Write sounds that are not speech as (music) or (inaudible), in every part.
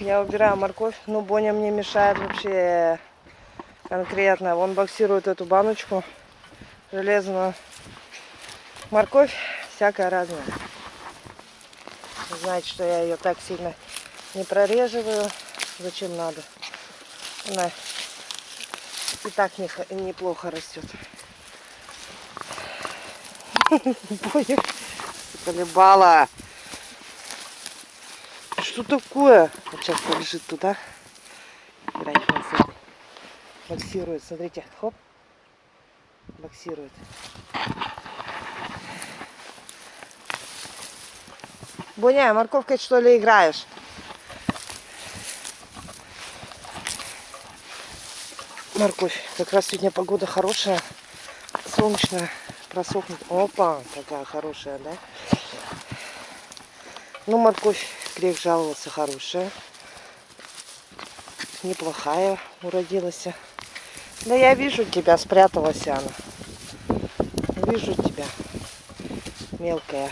Я убираю морковь, но Боня мне мешает вообще конкретно. Он боксирует эту баночку железную. Морковь всякая разная. Знаете, что я ее так сильно не прореживаю. Зачем надо? Она и так не, неплохо растет. (laughs) Боня колебала. Что такое? Вот сейчас побежит туда. Боксирует. Смотрите. Хоп. Боксирует. Буня, морковкой что ли играешь? Морковь. Как раз сегодня погода хорошая. Солнечная. Просохнет. Опа, такая хорошая, да? Ну, морковь, грех жаловался, хорошая. Неплохая уродилась. Да я вижу тебя, спряталась она. Вижу тебя, мелкая.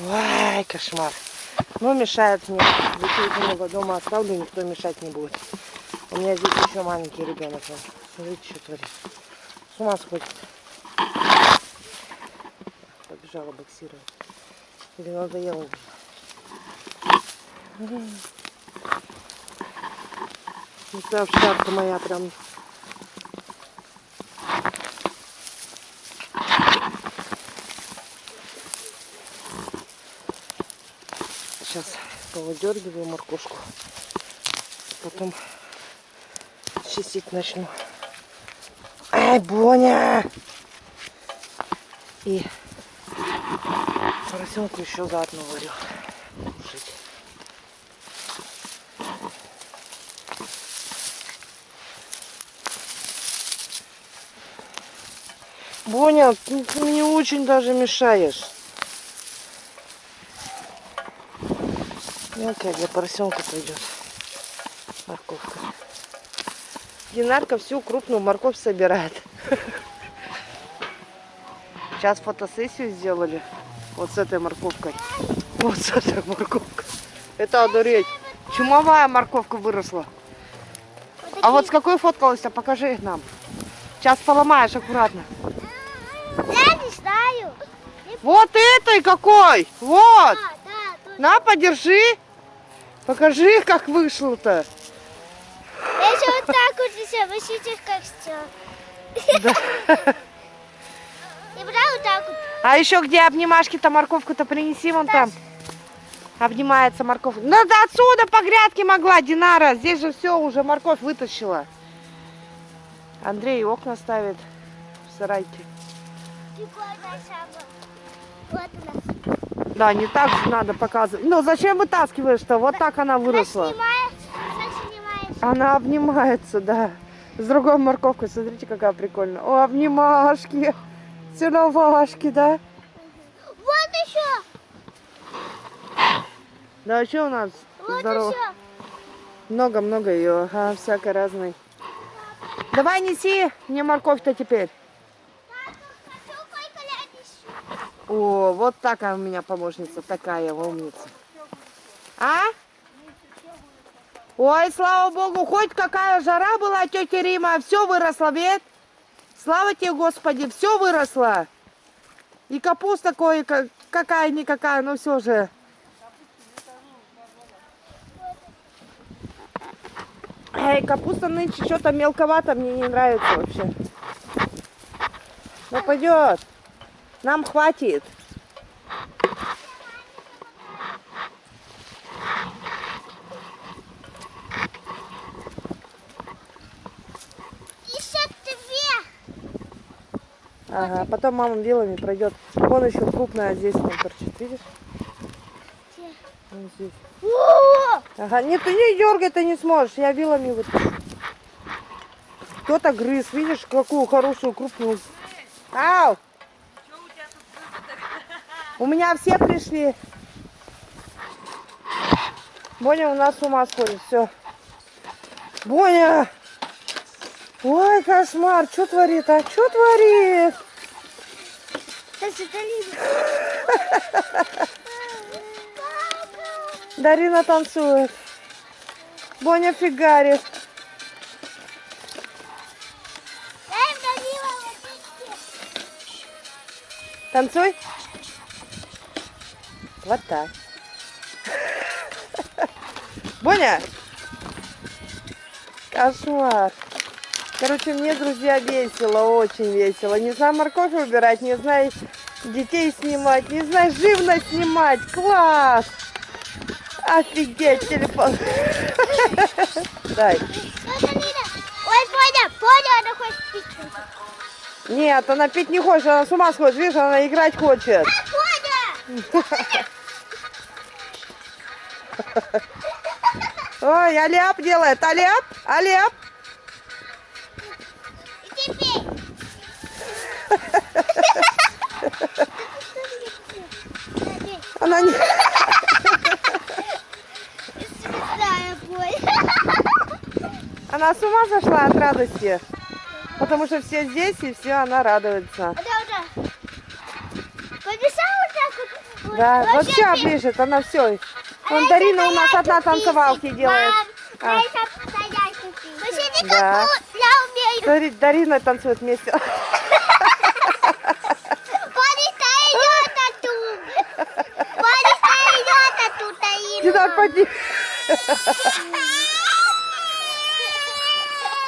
Ой, кошмар. Ну, мешает мне. Детей дома оставлю, никто мешать не будет. У меня здесь еще маленький ребенок. Смотрите, что творит. С ума сходит. Побежала боксировать. Или надоело уже. Это овчарка моя прям. Сейчас повыдергиваю моркошку. Потом чистить начну. Ай, Боня! И поросенку еще заодно варю. Боня, ты мне очень даже мешаешь. Мелкая для поросенка пойдет. Морковка. Динарка всю крупную морковь собирает. (laughs) Сейчас фотосессию сделали. Вот с этой морковкой. Вот с этой морковкой. Это одуреть. Чумовая морковка выросла. А вот с какой фоткалась? Покажи их нам. Сейчас поломаешь аккуратно. Вот этой какой! Вот! А, да. На, подержи. Покажи, как вышло-то. Я еще вот так вот все, вы видите, как все. Да. (laughs) И брал вот так вот. А еще где обнимашки-то морковку-то принеси вон там. Обнимается морковь. Надо отсюда по грядке могла, Динара. Здесь же все, уже морковь вытащила. Андрей окна ставит в сарайке. Прикольная шаба. Вот она. Да, не так же надо показывать. Ну, зачем вытаскиваешь-то? Вот так она выросла. Снимаешь. Она обнимается, да. С другой морковкой. Смотрите, какая прикольная. О, обнимашки. Целовашки, да? Вот еще. Да, что у нас? Вот Здорово. еще. Много-много ее, ага, всякой разной. Давай неси мне морковь-то теперь. Сколько лет еще? О, вот такая у меня помощница, такая умница. А? Ой, слава богу, хоть какая жара была, тетя Рима, все выросло, ведь? Слава тебе, Господи, все выросло. И капуста кое какая-никакая, но все же. Эй, капуста нынче что-то мелковато, мне не нравится вообще. Ну пойдет. Нам хватит. Ага, потом мама вилами пройдет. Вон еще крупная здесь там торчит, видишь? Где? Вон здесь. О! Ага, нет, ты не дергай, ты не сможешь. Я вилами вот. Кто-то грыз, видишь, какую хорошую крупную. Ау! У меня все пришли. Боня у нас с ума сходит, все. Боня! Ой, кошмар, что творит, а? Что творит? Дарина танцует. Боня фигарит. Танцуй. Вот так. Боня! Кошмар. Короче, мне, друзья, весело, очень весело. Не знаю морковь выбирать, не знаю детей снимать, не знаю живность снимать. Класс! Офигеть, телефон. Дай. Ой, Боня, Боня, она хочет пить. Нет, она пить не хочет, она с ума сходит. Видишь, она играть хочет. Боня! (laughs) Ой, аляп делает. Аляп, аляп. Она не... Она с ума сошла от радости. Потому что все здесь, и все, она радуется. Да, вот вся ближе, она все. А Вон это Дарина у нас одна танцевалки делает. А. Посиди Да. Смотри, Дарина танцует вместе. (laughs) Сюда поди.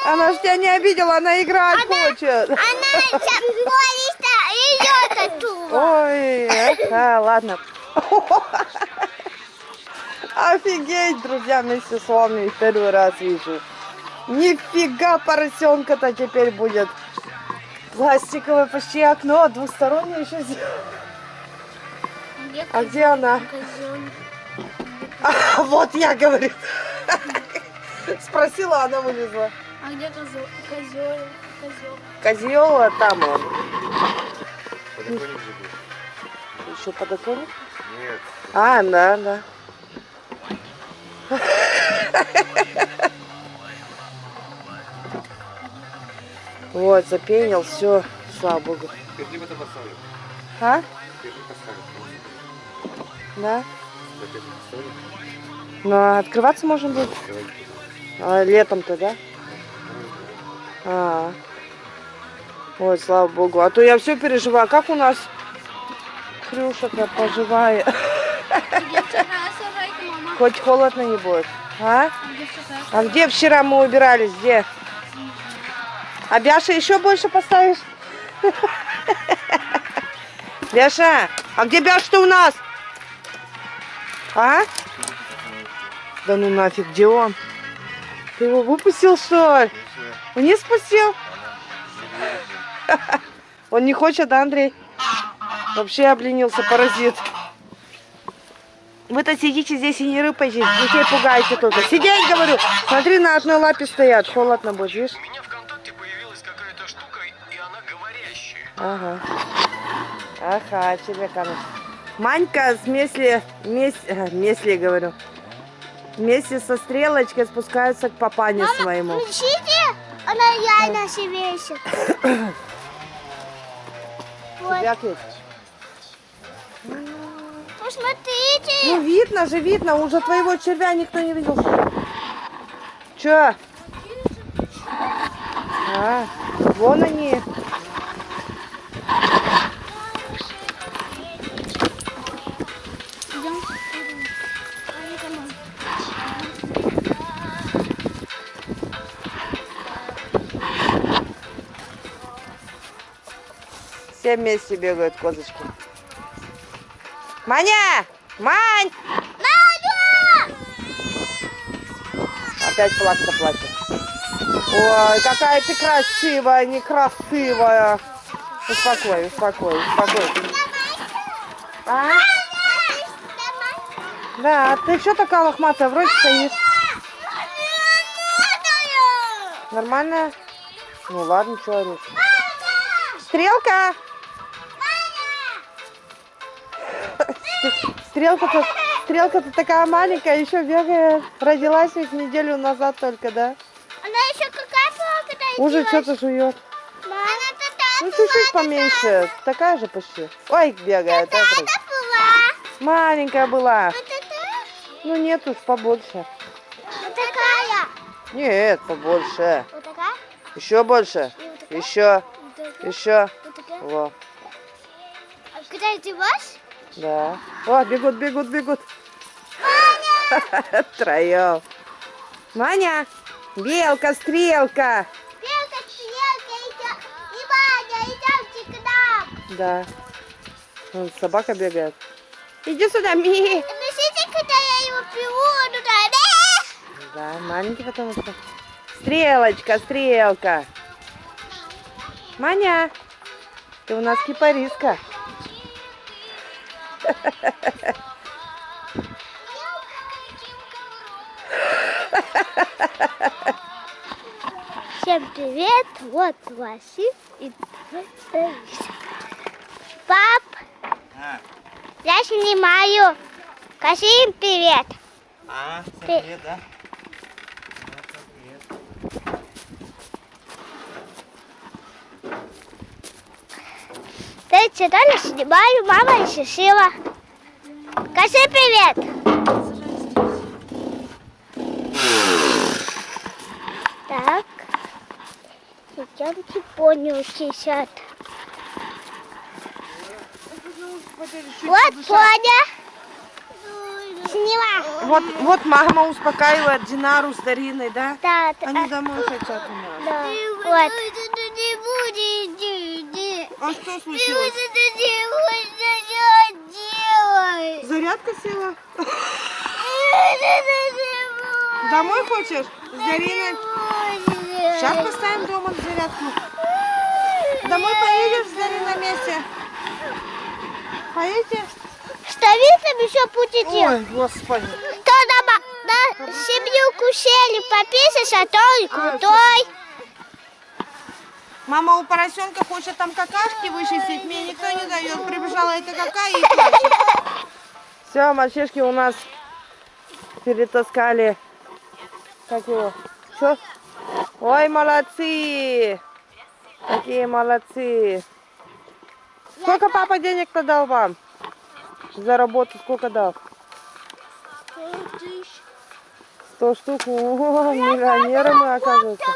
Она ж тебя не обидела, она играть хочет. Она сейчас Бониста идет оттуда. Ой, а, ладно. (laughs) Офигеть, друзья, вместе с вами второй раз вижу. Нифига поросенка-то теперь будет. Пластиковое почти окно, двустороннее еще сделано. А где она? (laughs) А, вот я говорю. (laughs) Спросила, она вылезла. А где козел? Козел. Козел. Козел, а там он. Подоконник же был. Еще подоконник? Нет. А, да, да. Вот, запенил, все, слава богу. Перди это поставлю. А? Да? Поставлю. Но открываться можно будет? А, летом-то, да? А. Ой, слава богу. А то я все переживаю. Как у нас Хрюша-то поживает? Где вчера сажайка, мама? Хоть холодно не будет. А? А где вчера мы убирались? Где? А Бяша еще больше поставишь? (laughs) Бяша, а где Бяша-то у нас? А? Да ну нафиг, где он? Ты его выпустил, что ли? Вниз спустил? (laughs) Он не хочет, да, Андрей? Вообще обленился, паразит. Вы-то сидите здесь и не рыпайтесь, детей пугаете только. Сидеть, говорю. Смотри, на одной лапе стоят. Холодно будет, видишь? У меня ВКонтакте появилась какая-то штука, и она говорящая. Ага. Ага, тебе камера. Манька с Месли, мес, э, Месли, говорю, вместе со стрелочкой спускаются к папане своему. Включите, она реально себе ищет. (coughs) Вот, Тебя? Посмотрите. Ну, видно же, видно. Уже твоего червя никто не видел. Че? А, вон они. Все вместе бегают козочки. Маня! Мань! Опять плакса плачет. Ой, какая ты красивая, некрасивая. Успокой, успокой, успокой. А? Да, ты что такая лохматая? Вроде стоишь. Нормально? Ну ладно, что орешь. Стрелка! Стрелка-то, стрелка-то такая маленькая, еще бегает. Родилась ведь неделю назад только, да? Она еще какая была, когда Уже что-то жует. Тогда Ну, чуть-чуть поменьше. Такая же почти. Ой, бегает. да, вроде. была. Маленькая была. Вот это? Ну нет уж, побольше. Вот такая. Нет, побольше. Вот такая. Еще больше. И вот такая. Еще, Вот такая. еще. Вот такая. Во, А Когда ты ваш? Да. О, бегут, бегут, бегут. (laughs) Троем. Маня, белка, стрелка. Белка, стрелка. И Ваня, идемте к нам. Да. Вон собака бегает. Иди сюда, Ми. Напишите, когда я его приводу туда. Да, маленький потому что. Стрелочка, стрелка. Маня, ты у нас кипариска. Всем привет, вот Васик и Пап, А, я снимаю. Скажи им привет. а, привет? Да, Читали, снимаю, мама решила. Скажи привет. Так. Идемте понял сейчас. Вот Поня. Сняла. Вот, вот мама успокаивает Динару с Дариной, да? Да, Они домой хотят у нас. да. Вот. А что случилось? делать. Зарядка села? (laughs) Домой хочешь? С Дариной? Сейчас поставим дома зарядку. (laughs) Домой поедешь с Дариной вместе? Поедете? Ставиться еще делать. Ой, господи. Кто дома на семью кушали пописать, а то и крутой. Мама у поросенка хочет там какашки вычистить, мне никто не дает. Прибежала эта какая и плачет. Все, мальчишки у нас перетаскали. Как его? Что? Ой, молодцы! Какие молодцы! Сколько папа денег-то дал вам? За работу сколько дал? Сто штук. О, миллионеры мы, оказывается.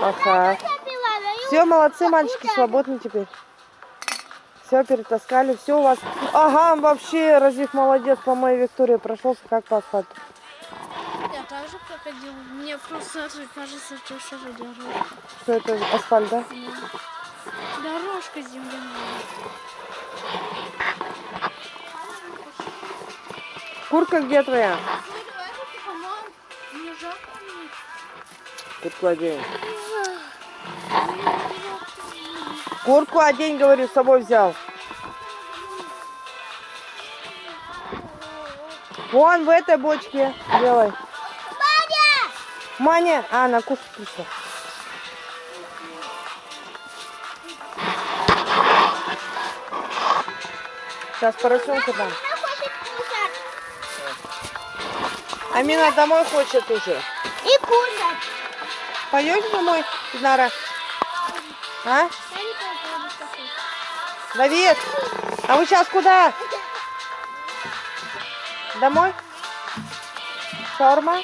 Ага. Все, молодцы, мальчики, свободны теперь. Все, перетаскали, все у вас. Ага, вообще, Разив молодец, по моей Виктории прошелся, как по асфальту. Я также проходил. Мне просто кажется, что все же дорожка. Что это, асфальт, да? Дорожка земляная. Куртка где твоя? Мне жарко. Куртку одень. Говорю, с собой взял. Вон в этой бочке делай. Маня! Маня! А, она кушать пришла. Сейчас поросенка дам. Амина домой хочет уже. И кушать. Пойдешь домой, Динара? А? Давид, а вы сейчас куда? Домой? Шаурма?